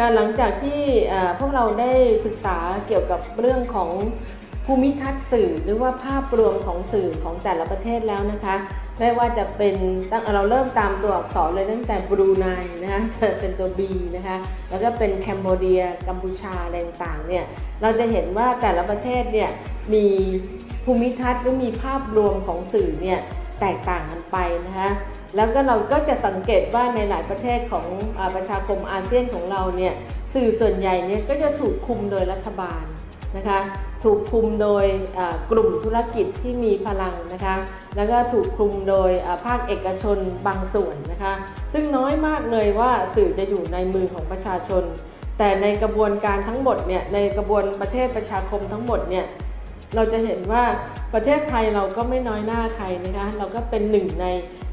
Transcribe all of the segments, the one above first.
ค่ะหลังจากที่พวกเราได้ศึกษาเกี่ยวกับเรื่องของภูมิทัศน์สื่อหรือว่าภาพรวมของสื่อของแต่ละประเทศแล้วนะคะไม่ว่าจะเป็นตั้งเราเริ่มตามตัวอักษรเลยตั้งแต่บรูไนนะคะเป็นตัว B นะคะแล้วก็เป็นแคนเบเดียกัมพูชาอะไรต่างๆเนี่ยเราจะเห็นว่าแต่ละประเทศเนี่ยมีภูมิทัศน์หรือมีภาพรวมของสื่อเนี่ย แตกต่างกันไปนะคะแล้วก็เราก็จะสังเกตว่าในหลายประเทศของอประชาคมอาเซียนของเราเนี่ยสื่อส่วนใหญ่เนี่ยก็จะถูกคุมโดยรัฐบาลนะคะถูกคุมโดยกลุ่มธุรกิจที่มีพลังนะคะแล้วก็ถูกคุมโดยภาคเอกชนบางส่วนนะคะซึ่งน้อยมากเลยว่าสื่อจะอยู่ในมือของประชาชน แต่ในกระบวนการทั้งหมดเนี่ยในกระบวนประเทศประชาคมทั้งหมดเนี่ยเราจะเห็นว่า ประเทศไทยเราก็ไม่น้อยหน้าใครนะคะเราก็เป็นหนึ่งใน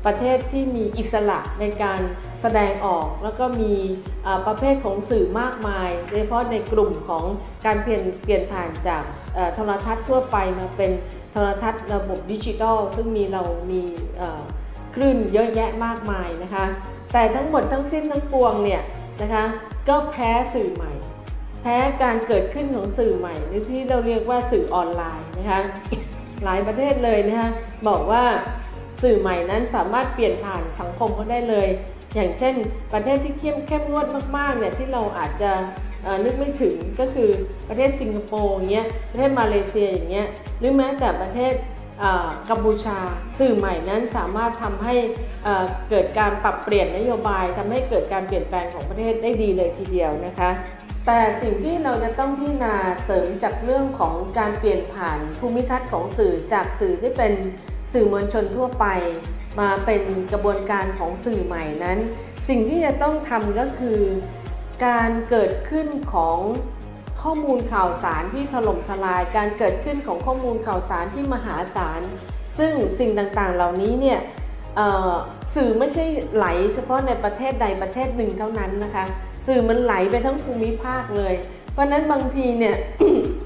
ประเทศที่มีอิสระในการแสดงออก แล้วก็มีประเภทของสื่อมากมาย โดยเฉพาะในกลุ่มของการเปลี่ยนเปลี่ยนผ่านจากโทรทัศน์ทั่วไปมาเป็นโทรทัศน์ระบบดิจิทัล ซึ่งมีเรามีคลื่นเยอะแยะมากมายนะคะ แต่ทั้งหมดทั้งสิ้นทั้งปวงเนี่ยนะคะก็แพ้สื่อใหม่ แพ้การเกิดขึ้นของสื่อใหม่หรือที่เราเรียกว่าสื่อออนไลน์นะคะ หลายประเทศเลยนะคะบอกว่าสื่อใหม่นั้นสามารถเปลี่ยนผ่านสังคมเขาได้เลย อย่างเช่น ประเทศที่เข้มเข้มงวดมากๆเนี่ยที่เราอาจจะนึกไม่ถึงก็คือประเทศสิงคโปร์อย่างเงี้ยประเทศมาเลเซียอย่างเงี้ยหรือแม้แต่ประเทศกัมพูชา สื่อใหม่นั้นสามารถทำให้เอ่อเกิดการปรับเปลี่ยนนโยบายทำให้เกิดการเปลี่ยนแปลงของประเทศได้ดีเลยทีเดียวนะคะ แต่สิ่งที่เราจะต้องพิจารณาเสริมจากเรื่องของการเปลี่ยนผ่านภูมิทัศน์ของสื่อจากสื่อที่เป็นสื่อมวลชนทั่วไป มาเป็นกระบวนการของสื่อใหม่นั้น สิ่งที่จะต้องทำก็คือ การเกิดขึ้นของข้อมูลข่าวสารที่ถล่มทลาย การเกิดขึ้นของข้อมูลข่าวสารที่มหาศาล ซึ่งสิ่งต่างๆเหล่านี้เนี่ยสื่อไม่ใช่ไหลเฉพาะในประเทศใดประเทศหนึ่งเท่านั้นนะคะ สื่อมันไหลไปทั้งภูมิภาคเลย เพราะนั้นบางทีเนี่ย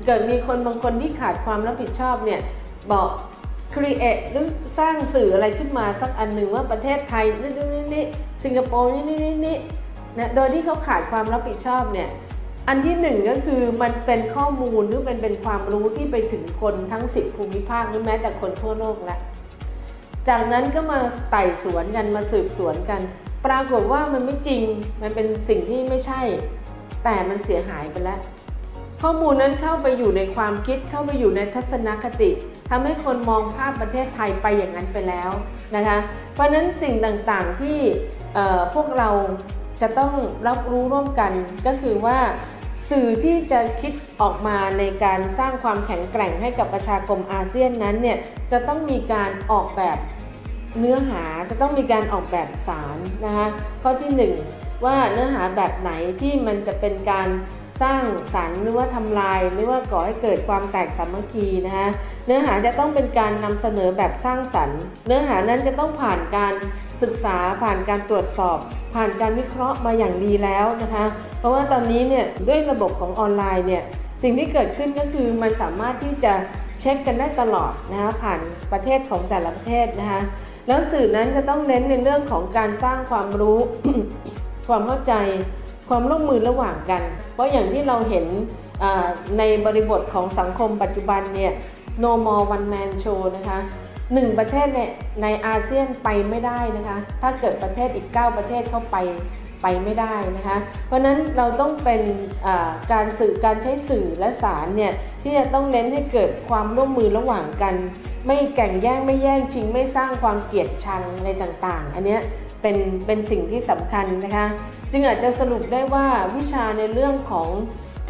เกิดมีคนบางคนที่ขาดความรับผิดชอบเนี่ยบอก create หรือสร้างสื่ออะไรขึ้นมาสักอันหนึ่งว่าประเทศไทยนี่นี่นี่สิงคโปร์นี่นี่นี่นี่นะโดยที่เขาขาดความรับผิดชอบเนี่ยอันที่หนึ่งก็คือมันเป็นข้อมูลหรือเป็นเป็นความรู้ที่ไปถึงคนทั้ง10ภูมิภาคหรือแม้แต่คนทั่วโลกแล้วจากนั้นก็มาไต่สวนกันมาสืบสวนกัน ปรากฏว่ามันไม่จริง มันเป็นสิ่งที่ไม่ใช่ แต่มันเสียหายไปแล้ว ข้อมูลนั้นเข้าไปอยู่ในความคิด เข้าไปอยู่ในทัศนคติทำให้คนมองภาพประเทศไทยไปอย่างนั้นไปแล้วนะคะ เพราะฉะนั้นสิ่งต่างๆที่พวกเราจะต้องรับรู้ร่วมกันก็คือว่าสื่อที่จะคิดออกมาในการสร้างความแข็งแกร่งให้กับประชาคมอาเซียนนั้นเนี่ยจะต้องมีการออกแบบ เนื้อหาจะต้องมีการออกแบบสารนะคะข้อที่หนึ่งว่าเนื้อหาแบบไหนที่มันจะเป็นการสร้างสรรค์หรือว่าทำลาย หรือว่าก่อให้เกิดความแตกสามัคคีนะคะเนื้อหาจะต้องเป็นการนำเสนอแบบสร้างสรรค์ เนื้อหานั้นจะต้องผ่านการศึกษาผ่านการตรวจสอบ ผ่านการวิเคราะห์มาอย่างดีแล้วนะคะเพราะว่าตอนนี้เนี่ยด้วยระบบของออนไลน์เนี่ยสิ่งที่เกิดขึ้นก็คือมันสามารถที่จะ เช็คกันได้ตลอดนะคะผ่านประเทศของแต่ละประเทศนะคะแล้วสื่อนั้นจะต้องเน้นในเรื่องของการสร้างความรู้ ความเข้าใจความร่วมมือระหว่างกัน เพราะอย่างที่เราเห็นในบริบทของสังคมปัจจุบันเนี่ย no more one man show นะคะหนึ่งประเทศเนี่ยในอาเซียนไปไม่ได้นะคะ ถ้าเกิดประเทศอีก 9 ประเทศเข้าไป ไปไม่ได้นะคะ เพราะนั้นเราต้องเป็นการสื่อการใช้สื่อและสารเนี่ยที่จะต้องเน้นให้เกิดความร่วมมือระหว่างกัน ไม่แข่งแย่งไม่แย่งชิงไม่สร้างความเกลียดชังอะไรต่างๆ อันเนี้ยเป็นเป็นสิ่งที่สำคัญนะคะ จึงอาจจะสรุปได้ว่าวิชาในเรื่องของ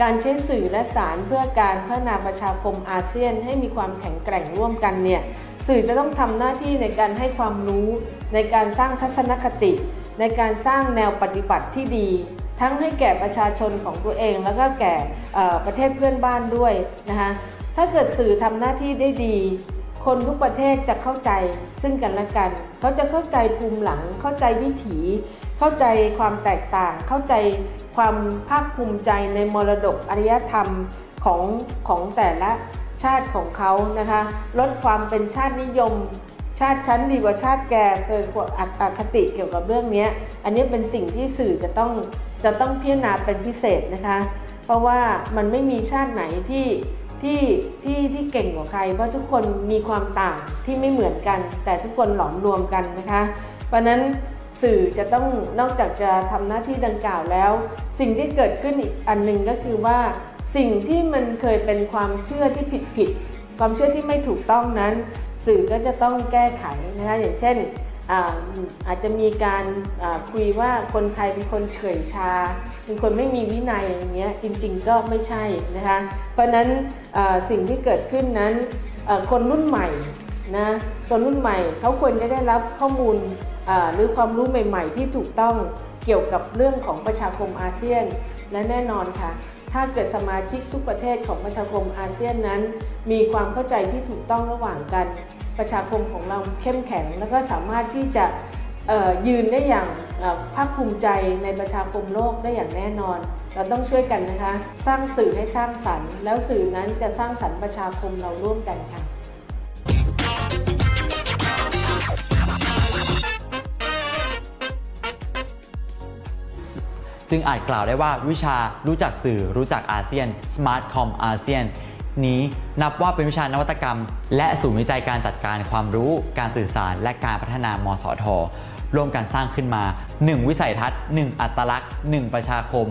การใช้สื่อและสารเพื่อการพัฒนาประชาคมอาเซียน ให้มีความแข็งแกร่งร่วมกันเนี่ยสื่อจะต้องทำหน้าที่ในการให้ความรู้ในการสร้างทัศนคติ ในการสร้างแนวปฏิบัติที่ดี ทั้งให้แก่ประชาชนของตัวเอง แล้วก็แก่ประเทศเพื่อนบ้านด้วยนะคะถ้าเกิดสื่อทำหน้าที่ได้ดี คนทุกประเทศจะเข้าใจซึ่งกันและกัน เขาจะเข้าใจภูมิหลัง เข้าใจวิถี เข้าใจความแตกต่าง เข้าใจความภาคภูมิใจในมรดกอารยธรรมของของแต่ละชาติของเขานะคะ ลดความเป็นชาตินิยม ชาติชั้นดีกว่าชาติแกเกิดอคติเกี่ยวกับเรื่องนี้อันนี้เป็นสิ่งที่สื่อจะต้องจะต้องพิจารณาเป็นพิเศษนะคะ เพราะว่ามันไม่มีชาติไหนที่ที่ที่ที่เก่งกว่าใคร เพราะทุกคนมีความต่างที่ไม่เหมือนกัน แต่ทุกคนหลอมรวมกันนะคะ เพราะนั้นสื่อจะต้องนอกจากจะทำหน้าที่ดังกล่าวแล้ว สิ่งที่เกิดขึ้นอีกอันหนึ่งก็คือว่า สิ่งที่มันเคยเป็นความเชื่อที่ผิดผิดๆความเชื่อที่ไม่ถูกต้องนั้น สื่อก็จะต้องแก้ไขนะคะอย่างเช่นอาอาจจะมีการาคุยว่าคนไทยเป็นคนเฉยชา เป็นคนไม่มีวินัยอย่างเงี้ยจริงๆก็ไม่ใช่นะคะเพราะนั้นสิ่งที่เกิดขึ้นนั้นคนรุ่นใหม่นะคนรุ่นใหม่เขาควรจะได้รับข้อมูลหรือความรู้ใหม่ ๆ ที่ถูกต้องเกี่ยวกับเรื่องของประชาคมอาเซียนและแน่นอนค่ะ ถ้าเกิดสมาชิกทุกประเทศของประชาคมอาเซียนนั้น มีความเข้าใจที่ถูกต้องระหว่างกัน ประชาคมของเราเข้มแข็ง และก็สามารถที่จะยืนได้อย่างภาคภูมิใจในประชาคมโลกได้อย่างแน่นอน เราต้องช่วยกันนะคะ สร้างสื่อให้สร้างสรรค์ แล้วสื่อนั้นจะสร้างสรรค์ประชาคมเราร่วมกันค่ะ จึงอาจกล่าวได้ว่าวิชารู้จักสื่อรู้จักอาเซียน Smart Com อาเซียนนี้นับว่าเป็นวิชานวัตกรรม และศูนย์วิจัยการจัดการความรู้ การสื่อสาร และการพัฒนามสทร่วมกันสร้างขึ้นมา 1 วิสัยทัศน์ 1 อัตลักษณ์ 1 ประชาคม